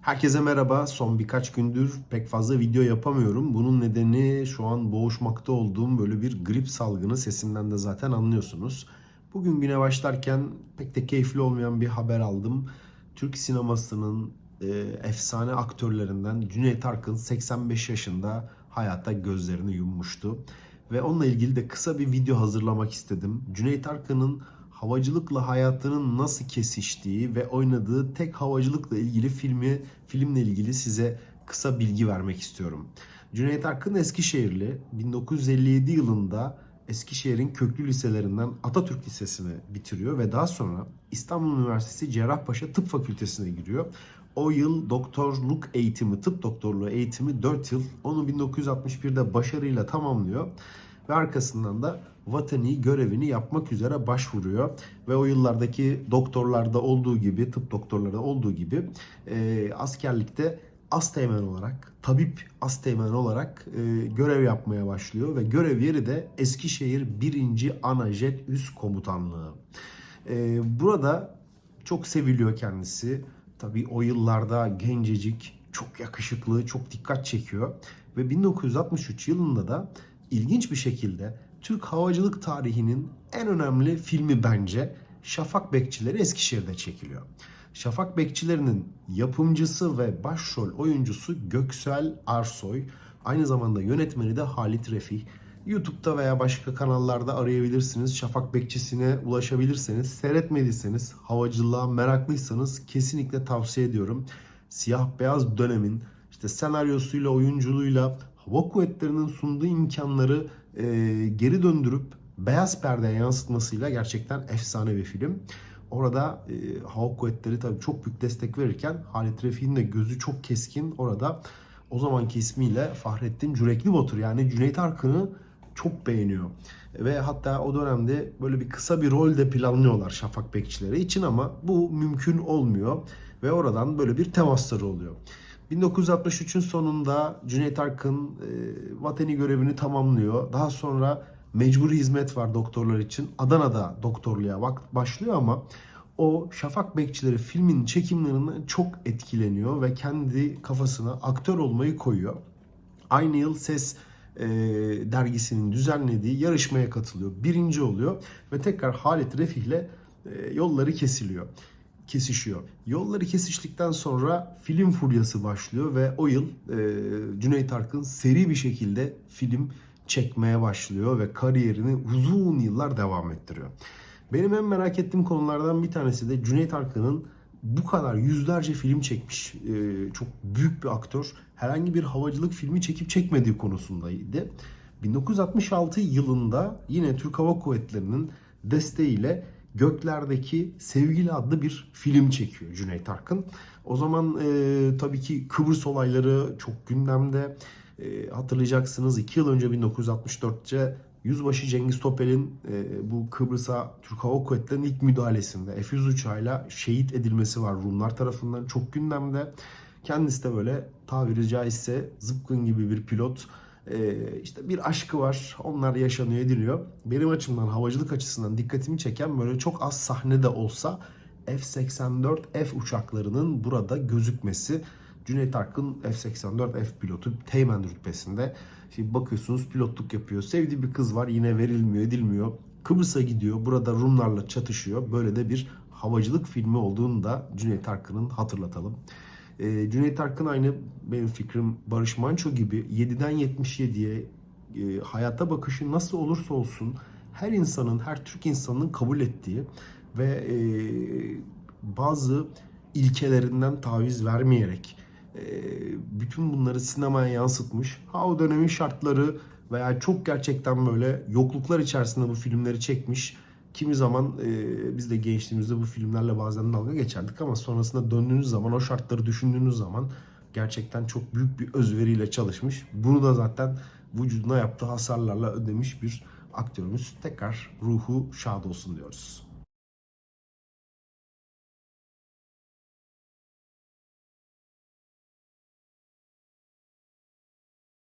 Herkese merhaba. Son birkaç gündür pek fazla video yapamıyorum. Bunun nedeni şu an boğuşmakta olduğum böyle bir grip salgını sesimden de zaten anlıyorsunuz. Bugün güne başlarken pek de keyifli olmayan bir haber aldım. Türk sinemasının e, efsane aktörlerinden Cüneyt Arkın 85 yaşında hayata gözlerini yummuştu. Ve onunla ilgili de kısa bir video hazırlamak istedim. Cüneyt Arkın'ın havacılıkla hayatının nasıl kesiştiği ve oynadığı tek havacılıkla ilgili filmi filmle ilgili size kısa bilgi vermek istiyorum. Cüneyt Arkın Eskişehirli 1957 yılında Eskişehir'in köklü liselerinden Atatürk Lisesi'ni bitiriyor ve daha sonra İstanbul Üniversitesi Cerrahpaşa Tıp Fakültesine giriyor. O yıl doktorluk eğitimi, tıp doktorluğu eğitimi 4 yıl. Onu 1961'de başarıyla tamamlıyor ve arkasından da vatani görevini yapmak üzere başvuruyor. Ve o yıllardaki doktorlarda olduğu gibi, tıp doktorları olduğu gibi e, askerlikte asteğmen olarak, tabip asteğmen olarak e, görev yapmaya başlıyor ve görev yeri de Eskişehir 1. Anajet Üst Komutanlığı. E, burada çok seviliyor kendisi. Tabii o yıllarda gencecik, çok yakışıklı, çok dikkat çekiyor. Ve 1963 yılında da ilginç bir şekilde Türk havacılık tarihinin en önemli filmi bence Şafak Bekçileri Eskişehir'de çekiliyor. Şafak Bekçileri'nin yapımcısı ve başrol oyuncusu Göksel Arsoy. Aynı zamanda yönetmeni de Halit Refih. YouTube'da veya başka kanallarda arayabilirsiniz. Şafak Bekçisi'ne ulaşabilirseniz, seyretmediyseniz, havacılığa meraklıysanız kesinlikle tavsiye ediyorum. Siyah beyaz dönemin işte senaryosuyla, oyunculuğuyla, hava kuvvetlerinin sunduğu imkanları e, geri döndürüp beyaz perdeye yansıtmasıyla gerçekten efsane bir film. Orada e, hava kuvvetleri tabii çok büyük destek verirken Halit Refik'in de gözü çok keskin. Orada o zamanki ismiyle Fahrettin Cürekli Batur yani Cüneyt Arkın'ı çok beğeniyor. Ve hatta o dönemde böyle bir kısa bir rol de planlıyorlar Şafak Bekçileri için ama bu mümkün olmuyor. Ve oradan böyle bir temasları oluyor. 1963'ün sonunda Cüneyt Arkın e, vatani görevini tamamlıyor. Daha sonra mecburi hizmet var doktorlar için. Adana'da doktorluğa bak başlıyor ama o Şafak Bekçileri filmin çekimlerinden çok etkileniyor ve kendi kafasına aktör olmayı koyuyor. Aynı yıl Ses e, dergisinin düzenlediği yarışmaya katılıyor. Birinci oluyor ve tekrar Halit Refih'le e, yolları kesiliyor kesişiyor. Yolları kesiştikten sonra film furyası başlıyor ve o yıl e, Cüneyt Arkın seri bir şekilde film çekmeye başlıyor ve kariyerini uzun yıllar devam ettiriyor. Benim en merak ettiğim konulardan bir tanesi de Cüneyt Arkın'ın bu kadar yüzlerce film çekmiş e, çok büyük bir aktör herhangi bir havacılık filmi çekip çekmediği konusundaydı. 1966 yılında yine Türk Hava Kuvvetleri'nin desteğiyle Göklerdeki Sevgili adlı bir film çekiyor Cüneyt Arkın. O zaman e, tabii ki Kıbrıs olayları çok gündemde. E, hatırlayacaksınız 2 yıl önce 1964'te Yüzbaşı Cengiz Topel'in e, bu Kıbrıs'a Türk Hava Kuvvetleri'nin ilk müdahalesinde F-100 uçağıyla şehit edilmesi var Rumlar tarafından çok gündemde. Kendisi de böyle tabiri caizse zıpkın gibi bir pilot ee, işte bir aşkı var. Onlar yaşanıyor ediliyor. Benim açımdan havacılık açısından dikkatimi çeken böyle çok az sahnede olsa F-84F uçaklarının burada gözükmesi. Cüneyt Arkın F-84F pilotu Teğmen rütbesinde. Şimdi bakıyorsunuz pilotluk yapıyor. Sevdiği bir kız var yine verilmiyor edilmiyor. Kıbrıs'a gidiyor. Burada Rumlarla çatışıyor. Böyle de bir havacılık filmi olduğunu da Cüneyt Arkın'ın hatırlatalım. E, Cüneyt Arkın aynı benim fikrim Barış Manço gibi 7'den 77'ye e, hayata bakışı nasıl olursa olsun her insanın, her Türk insanının kabul ettiği ve e, bazı ilkelerinden taviz vermeyerek e, bütün bunları sinemaya yansıtmış. Ha o dönemin şartları veya çok gerçekten böyle yokluklar içerisinde bu filmleri çekmiş Kimi zaman e, biz de gençliğimizde bu filmlerle bazen dalga geçerdik ama sonrasında döndüğünüz zaman o şartları düşündüğünüz zaman gerçekten çok büyük bir özveriyle çalışmış. Bunu da zaten vücuduna yaptığı hasarlarla ödemiş bir aktörümüz. Tekrar ruhu şad olsun diyoruz.